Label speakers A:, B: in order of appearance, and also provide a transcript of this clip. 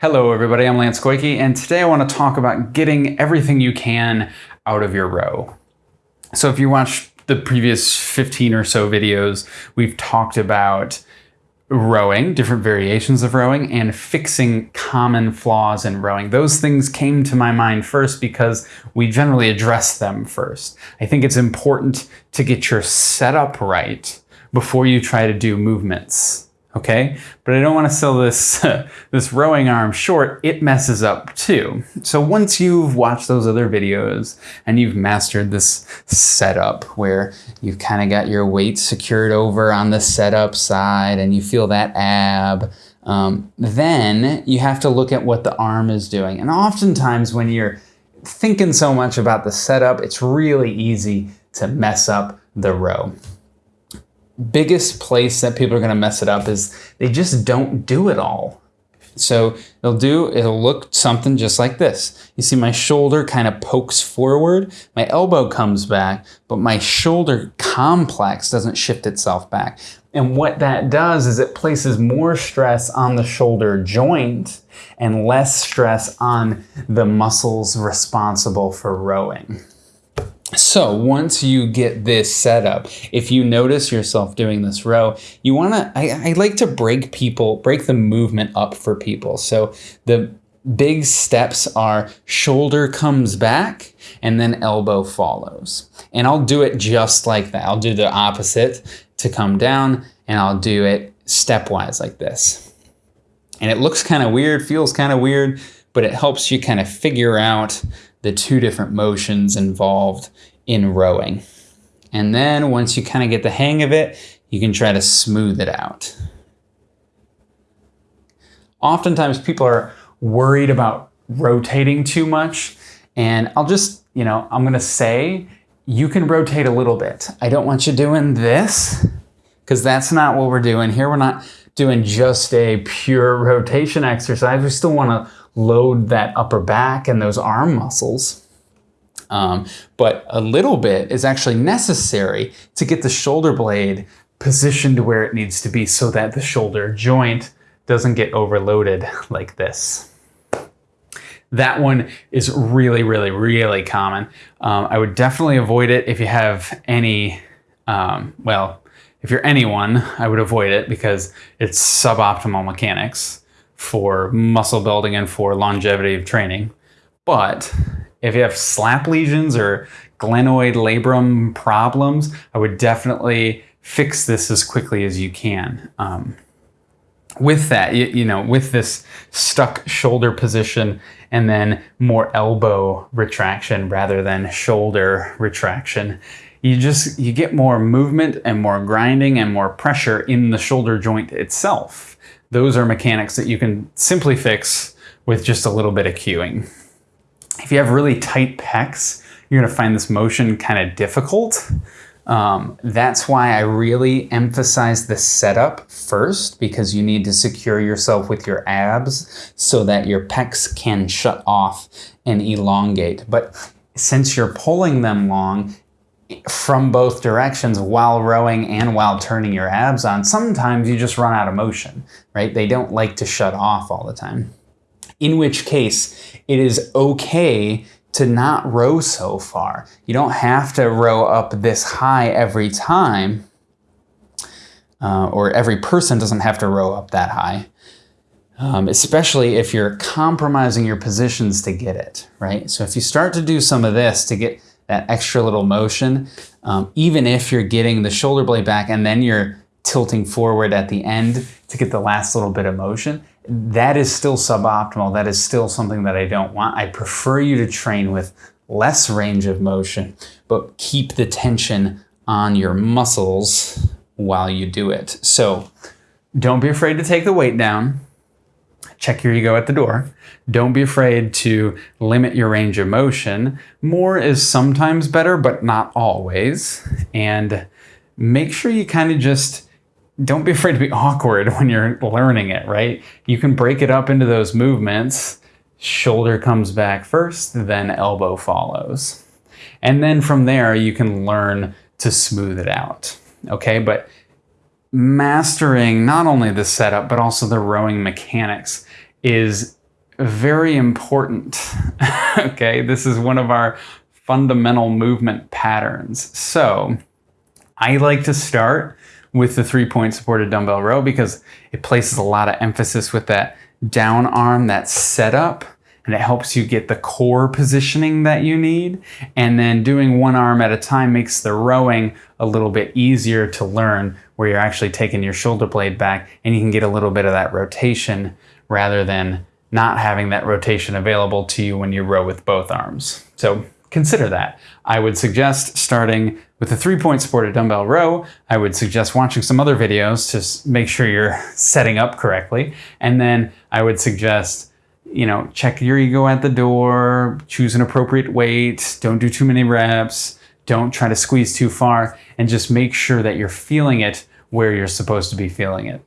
A: Hello everybody, I'm Lance Goyke, and today I want to talk about getting everything you can out of your row. So if you watched the previous 15 or so videos, we've talked about rowing, different variations of rowing, and fixing common flaws in rowing. Those things came to my mind first because we generally address them first. I think it's important to get your setup right before you try to do movements okay? But I don't want to sell this, this rowing arm short, it messes up too. So once you've watched those other videos and you've mastered this setup where you've kind of got your weight secured over on the setup side and you feel that ab, um, then you have to look at what the arm is doing. And oftentimes when you're thinking so much about the setup, it's really easy to mess up the row biggest place that people are going to mess it up is they just don't do it all. So they'll do, it'll look something just like this. You see my shoulder kind of pokes forward, my elbow comes back, but my shoulder complex doesn't shift itself back. And what that does is it places more stress on the shoulder joint and less stress on the muscles responsible for rowing. So once you get this set up, if you notice yourself doing this row, you want to, I, I, like to break people, break the movement up for people. So the big steps are shoulder comes back and then elbow follows. And I'll do it just like that. I'll do the opposite to come down and I'll do it stepwise like this. And it looks kind of weird, feels kind of weird, but it helps you kind of figure out the two different motions involved in rowing. And then once you kind of get the hang of it, you can try to smooth it out. Oftentimes people are worried about rotating too much. And I'll just, you know, I'm going to say you can rotate a little bit. I don't want you doing this because that's not what we're doing here. We're not doing just a pure rotation exercise. We still want to load that upper back and those arm muscles. Um, but a little bit is actually necessary to get the shoulder blade positioned where it needs to be so that the shoulder joint doesn't get overloaded like this. That one is really, really, really common. Um, I would definitely avoid it if you have any, um, well, if you're anyone, I would avoid it because it's suboptimal mechanics for muscle building and for longevity of training. But if you have slap lesions or glenoid labrum problems, I would definitely fix this as quickly as you can. Um, with that, you, you, know, with this stuck shoulder position and then more elbow retraction rather than shoulder retraction, you just, you get more movement and more grinding and more pressure in the shoulder joint itself. Those are mechanics that you can simply fix with just a little bit of cueing. If you have really tight pecs, you're gonna find this motion kind of difficult. Um, that's why I really emphasize the setup first because you need to secure yourself with your abs so that your pecs can shut off and elongate. But since you're pulling them long, from both directions while rowing and while turning your abs on, sometimes you just run out of motion, right? They don't like to shut off all the time. In which case, it is okay to not row so far. You don't have to row up this high every time, uh, or every person doesn't have to row up that high. Um, especially if you're compromising your positions to get it, right? So if you start to do some of this to get that extra little motion, um, even if you're getting the shoulder blade back and then you're tilting forward at the end to get the last little bit of motion, that is still suboptimal. That is still something that I don't want. I prefer you to train with less range of motion, but keep the tension on your muscles while you do it. So don't be afraid to take the weight down check your ego at the door. Don't be afraid to limit your range of motion. More is sometimes better, but not always. And make sure you kind of just don't be afraid to be awkward when you're learning it, right? You can break it up into those movements. Shoulder comes back first, then elbow follows. And then from there, you can learn to smooth it out. Okay, but mastering not only the setup, but also the rowing mechanics is very important. okay, this is one of our fundamental movement patterns. So I like to start with the three point supported dumbbell row because it places a lot of emphasis with that down arm, that setup, and it helps you get the core positioning that you need. And then doing one arm at a time makes the rowing a little bit easier to learn where you're actually taking your shoulder blade back and you can get a little bit of that rotation rather than not having that rotation available to you when you row with both arms. So consider that. I would suggest starting with a three point supported dumbbell row. I would suggest watching some other videos to make sure you're setting up correctly. And then I would suggest you know, check your ego at the door, choose an appropriate weight, don't do too many reps, don't try to squeeze too far, and just make sure that you're feeling it where you're supposed to be feeling it.